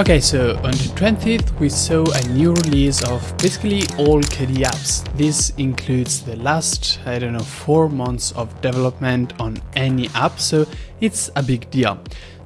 Okay, so on the 20th we saw a new release of basically all KDE apps. This includes the last, I don't know, 4 months of development on any app, so it's a big deal.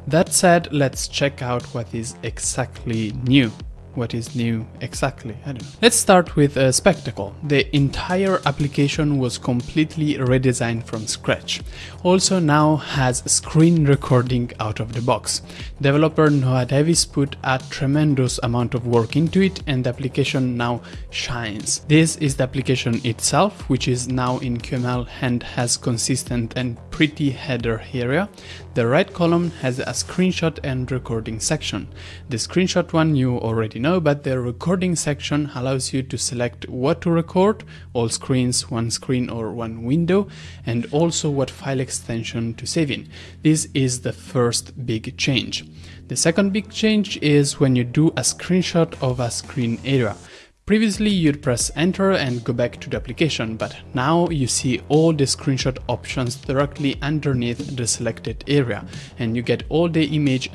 That said, let's check out what is exactly new what is new exactly, I don't know. Let's start with a spectacle. The entire application was completely redesigned from scratch. Also now has screen recording out of the box. Developer Noah Davis put a tremendous amount of work into it and the application now shines. This is the application itself, which is now in QML and has consistent and pretty header area. The right column has a screenshot and recording section. The screenshot one you already know, but the recording section allows you to select what to record, all screens, one screen or one window, and also what file extension to save in. This is the first big change. The second big change is when you do a screenshot of a screen area. Previously you'd press enter and go back to the application, but now you see all the screenshot options directly underneath the selected area and you get all the image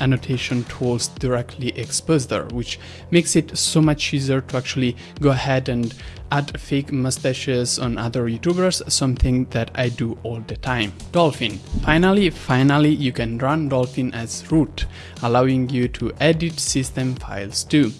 annotation tools directly exposed there, which makes it so much easier to actually go ahead and add fake mustaches on other YouTubers, something that I do all the time. Dolphin. Finally, finally you can run Dolphin as root, allowing you to edit system files too.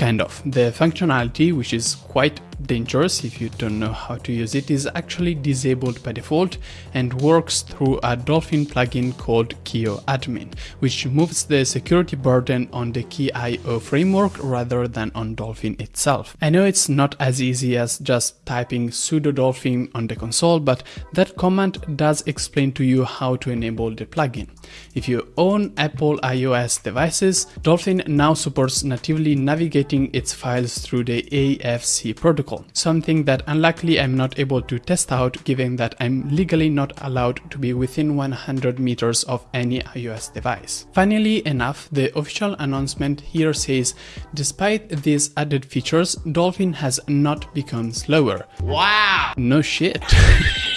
Kind of. The functionality, which is quite dangerous if you don't know how to use it is actually disabled by default and works through a Dolphin plugin called KIO Admin, which moves the security burden on the KIO framework rather than on Dolphin itself. I know it's not as easy as just typing sudo dolphin on the console, but that command does explain to you how to enable the plugin. If you own Apple iOS devices, Dolphin now supports natively navigating its files through the AFC protocol something that unluckily I'm not able to test out given that I'm legally not allowed to be within 100 meters of any iOS device. Funnily enough, the official announcement here says, despite these added features, Dolphin has not become slower. Wow! No shit.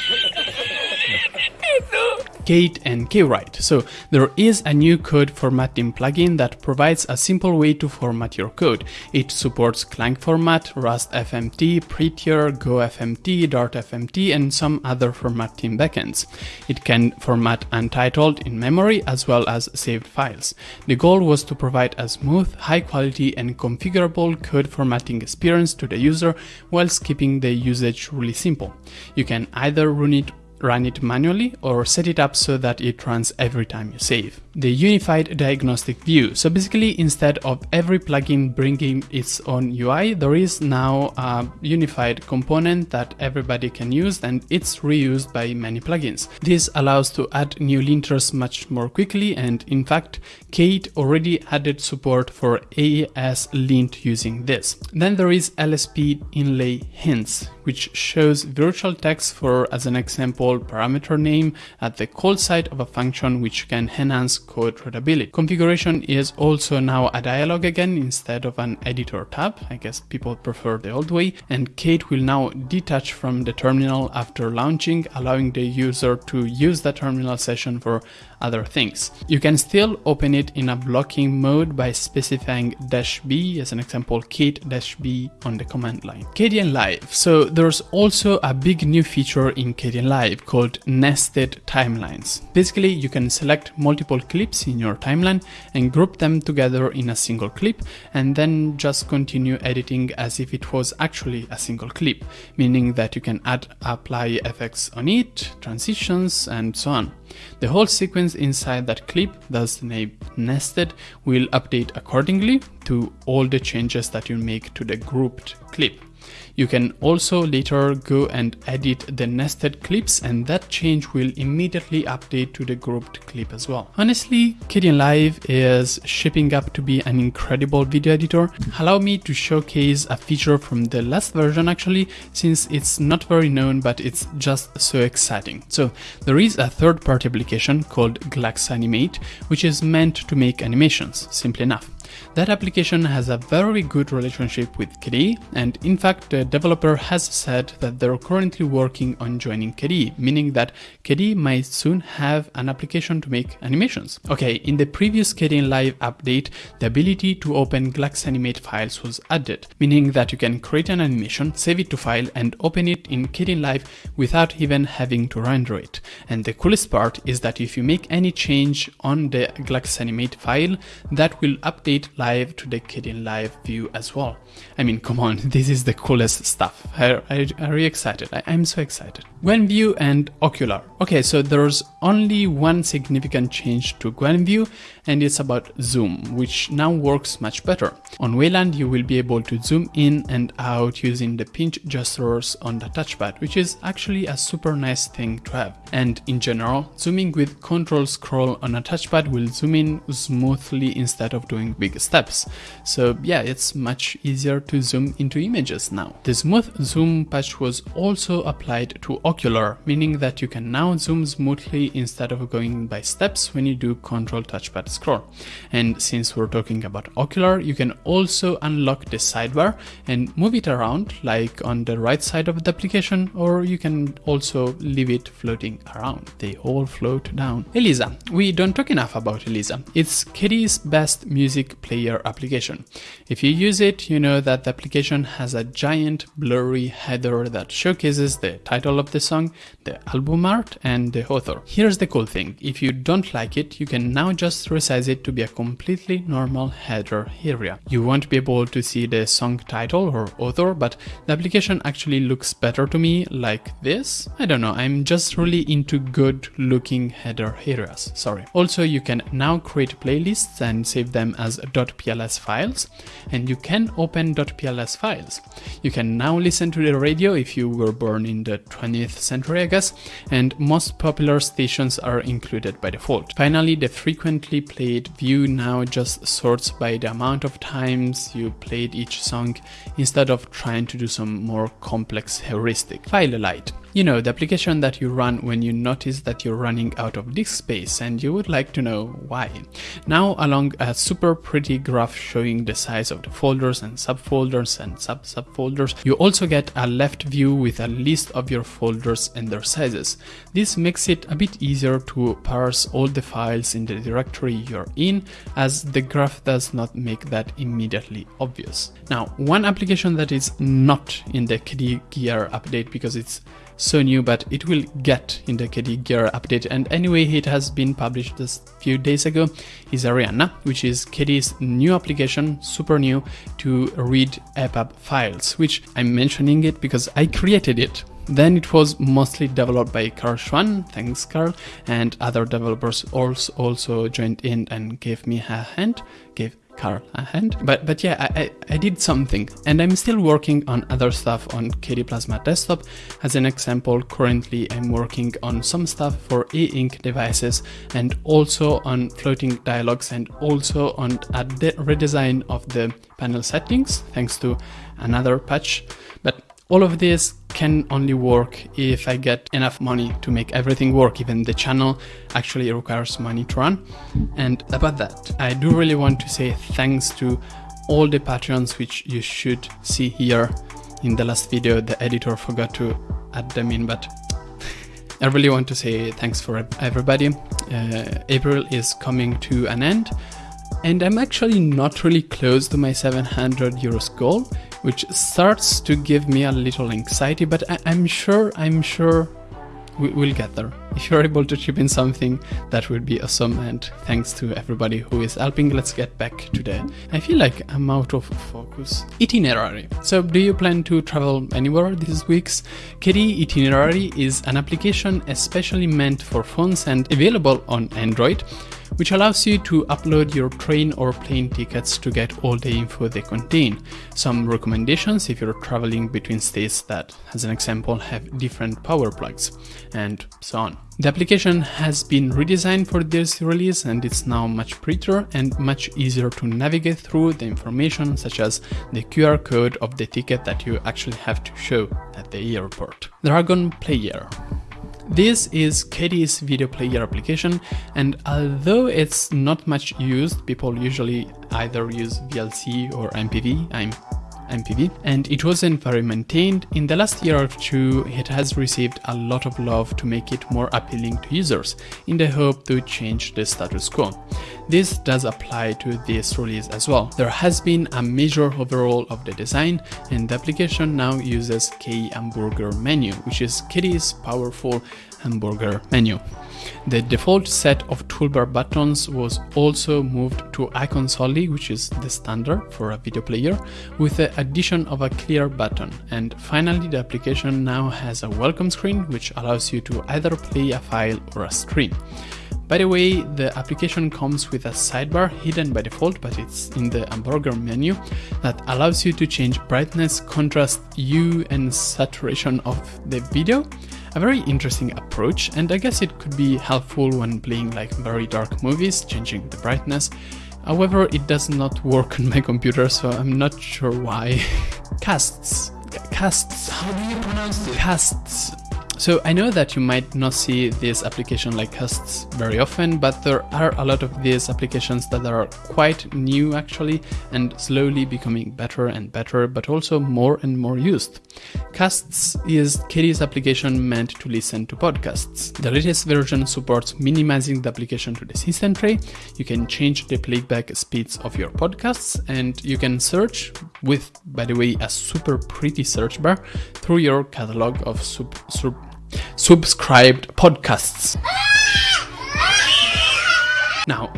Kate and Kwrite. So there is a new code formatting plugin that provides a simple way to format your code. It supports Clang format, Rust FMT, Prettier, GoFMT, Dart FMT, and some other formatting backends. It can format untitled in memory as well as saved files. The goal was to provide a smooth, high quality and configurable code formatting experience to the user whilst keeping the usage really simple. You can either run it run it manually or set it up so that it runs every time you save. The unified diagnostic view. So basically instead of every plugin bringing its own UI, there is now a unified component that everybody can use and it's reused by many plugins. This allows to add new linters much more quickly and in fact Kate already added support for ESLint using this. Then there is LSP inlay hints which shows virtual text for, as an example, parameter name at the call site of a function which can enhance code readability. Configuration is also now a dialog again instead of an editor tab. I guess people prefer the old way. And Kate will now detach from the terminal after launching, allowing the user to use the terminal session for other things. You can still open it in a blocking mode by specifying dash b as an example kate dash b on the command line. Kdenlive. So there's also a big new feature in Kdenlive called nested timelines. Basically you can select multiple clips in your timeline and group them together in a single clip and then just continue editing as if it was actually a single clip, meaning that you can add apply effects on it, transitions and so on. The whole sequence inside that clip, thus named nested, will update accordingly to all the changes that you make to the grouped clip. You can also later go and edit the nested clips and that change will immediately update to the grouped clip as well. Honestly, Kdenlive is shaping up to be an incredible video editor. Allow me to showcase a feature from the last version actually, since it's not very known but it's just so exciting. So there is a third-party application called Glaxnimate, which is meant to make animations, simply enough. That application has a very good relationship with KDE, and in fact, the developer has said that they're currently working on joining KDE, meaning that KDE might soon have an application to make animations. Okay, in the previous Kdenlive update, the ability to open Glaxnimate files was added, meaning that you can create an animation, save it to file, and open it in Kdenlive without even having to render it. And the coolest part is that if you make any change on the Glaxnimate file, that will update live to the Kdenlive view as well. I mean, come on, this is the coolest stuff. I, I, I'm really excited. I, I'm so excited. Gwenview and Okular. Okay, so there's only one significant change to Gwenview, and it's about zoom, which now works much better. On Wayland, you will be able to zoom in and out using the pinch gestures on the touchpad, which is actually a super nice thing to have. And in general, zooming with control scroll on a touchpad will zoom in smoothly instead of doing big steps. So yeah, it's much easier to zoom into images now. The smooth zoom patch was also applied to Okular, meaning that you can now zoom smoothly instead of going by steps when you do control touchpad scroll. And since we're talking about Okular, you can also unlock the sidebar and move it around like on the right side of the application, or you can also leave it floating around. They all float down. Elisa. We don't talk enough about Elisa. It's KDE's best music player application. If you use it, you know that the application has a giant blurry header that showcases the title of the song, the album art, and the author. Here's the cool thing. If you don't like it, you can now just resize it to be a completely normal header area. You won't be able to see the song title or author, but the application actually looks better to me like this. I don't know, I'm just really into good looking header areas, sorry. Also, you can now create playlists and save them as .pls files, and you can open .pls files. You can now listen to the radio if you were born in the 20th century, I guess, and most popular stations are included by default. Finally, the frequently played view now just sorts by the amount of times you played each song instead of trying to do some more complex heuristic. Filelight you know, the application that you run when you notice that you're running out of disk space and you would like to know why. Now along a super pretty graph showing the size of the folders and subfolders and sub-subfolders, you also get a left view with a list of your folders and their sizes. This makes it a bit easier to parse all the files in the directory you're in as the graph does not make that immediately obvious. Now, one application that is not in the KDE Gear update because it's so new, but it will get in the KDE Gear update. And anyway, it has been published just a few days ago, is Arianna, which is KDE's new application, super new, to read EPUB files, which I'm mentioning it because I created it then it was mostly developed by Carl Schwan, thanks Carl, and other developers also, also joined in and gave me a hand, gave Carl a uh, hand. But but yeah, I, I, I, did something and I'm still working on other stuff on KDE Plasma Desktop. As an example, currently I'm working on some stuff for e-ink devices and also on floating dialogues and also on a redesign of the panel settings thanks to another patch. All of this can only work if I get enough money to make everything work, even the channel actually requires money to run. And about that, I do really want to say thanks to all the Patreons which you should see here in the last video. The editor forgot to add them in, but I really want to say thanks for everybody. Uh, April is coming to an end and I'm actually not really close to my 700 euros goal, which starts to give me a little anxiety, but I am sure, I'm sure we will get there. If you're able to chip in something, that would be awesome. And thanks to everybody who is helping. Let's get back to the. I feel like I'm out of focus. Itinerary. So, do you plan to travel anywhere these weeks? KDE Itinerary is an application especially meant for phones and available on Android which allows you to upload your train or plane tickets to get all the info they contain. Some recommendations if you're traveling between states that, as an example, have different power plugs, and so on. The application has been redesigned for this release and it's now much prettier and much easier to navigate through the information such as the QR code of the ticket that you actually have to show at the airport. Dragon Player This is KDE's video player application and although it's not much used, people usually either use VLC or MPV, I'm MPV, and it wasn't very maintained, in the last year or two it has received a lot of love to make it more appealing to users, in the hope to change the status quo. This does apply to this release as well. There has been a major overhaul of the design and the application now uses KHamburgerMenu, which is KDE's powerful hamburger menu. The default set of toolbar buttons was also moved to icons only, which is the standard for a video player, with the addition of a clear button. And finally, the application now has a welcome screen, which allows you to either play a file or a stream. By the way, the application comes with a sidebar hidden by default, but it's in the hamburger menu that allows you to change brightness, contrast, hue and saturation of the video. A very interesting approach and I guess it could be helpful when playing like very dark movies, changing the brightness. However, it does not work on my computer, so I'm not sure why. Kasts. Kasts. How do you pronounce it? Kasts. So I know that you might not see this application like Kasts very often, but there are a lot of these applications that are quite new actually and slowly becoming better and better, but also more and more used. Kasts is KDE's application meant to listen to podcasts. The latest version supports minimizing the application to the system tray. You can change the playback speeds of your podcasts and you can search with, by the way, a super pretty search bar through your catalog of sub, sub subscribed podcasts.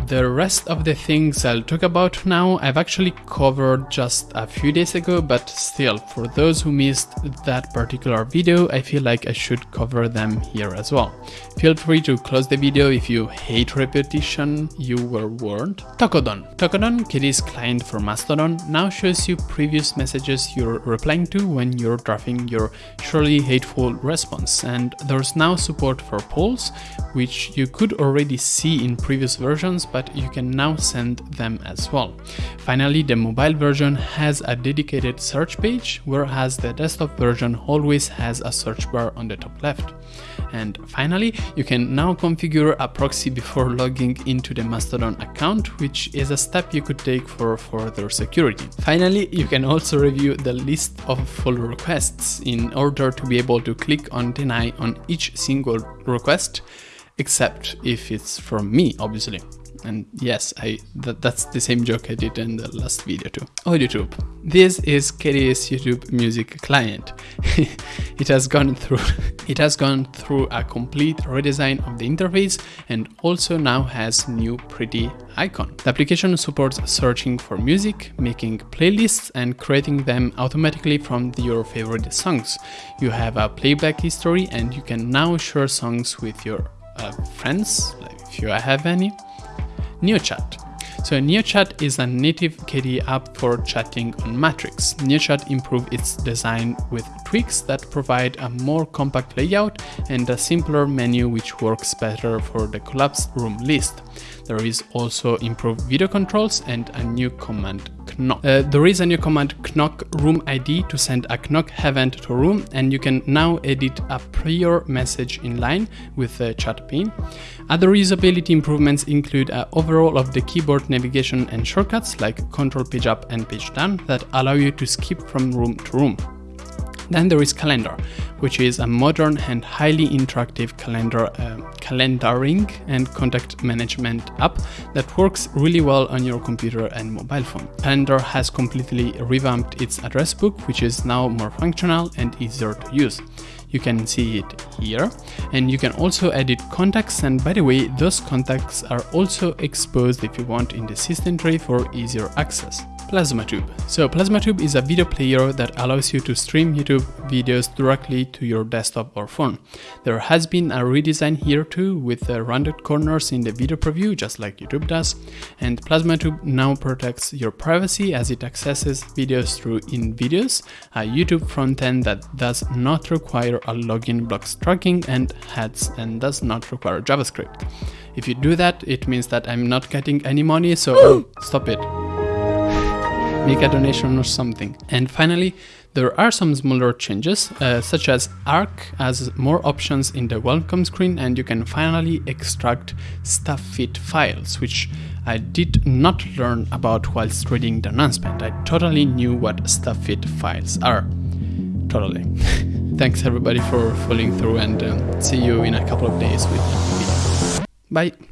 The rest of the things I'll talk about now I've actually covered just a few days ago, but still, for those who missed that particular video, I feel like I should cover them here as well. Feel free to close the video if you hate repetition, you were warned. Tokodon. Tokodon, KDE's client for Mastodon, now shows you previous messages you're replying to when you're drafting your surely hateful response, and there's now support for polls, which you could already see in previous versions, but you can now send them as well. Finally, the mobile version has a dedicated search page, whereas the desktop version always has a search bar on the top left. And finally, you can now configure a proxy before logging into the Mastodon account, which is a step you could take for further security. Finally, you can also review the list of full requests in order to be able to click on deny on each single request except if it's from me, obviously. And yes, I that, that's the same joke I did in the last video too. Oh, YouTube. This is KDE's YouTube music client. it has gone through it has gone through a complete redesign of the interface and also now has new pretty icon. The application supports searching for music, making playlists and creating them automatically from your favorite songs. You have a playback history and you can now share songs with your uh, friends, like if you have any. NeoChat. So NeoChat is a native KDE app for chatting on Matrix. NeoChat improved its design with tweaks that provide a more compact layout and a simpler menu which works better for the collapsed room list. There is also improved video controls and a new command knock. Uh, there is a new command knock room ID to send a knock event to room and you can now edit a prior message in line with the chat pane. Other usability improvements include an overhaul of the keyboard navigation and shortcuts like control page up and page down that allow you to skip from room to room. Then there is Kalendar, which is a modern and highly interactive calendar, uh, calendaring and contact management app that works really well on your computer and mobile phone. Kalendar has completely revamped its address book, which is now more functional and easier to use. You can see it here and you can also edit contacts and by the way those contacts are also exposed if you want in the system tray for easier access. PlasmaTube. So PlasmaTube is a video player that allows you to stream YouTube videos directly to your desktop or phone. There has been a redesign here too with the rounded corners in the video preview just like YouTube does and PlasmaTube now protects your privacy as it accesses videos through Invidious, a YouTube frontend that does not require a login blocks tracking and ads and does not require JavaScript. If you do that, it means that I'm not getting any money, so stop it. Make a donation or something. And finally, there are some smaller changes, uh, such as Ark has more options in the welcome screen and you can finally extract StuffIt files, which I did not learn about whilst reading the announcement. I totally knew what StuffIt files are. Totally. Thanks everybody for following through and um, see you in a couple of days with a video. Bye!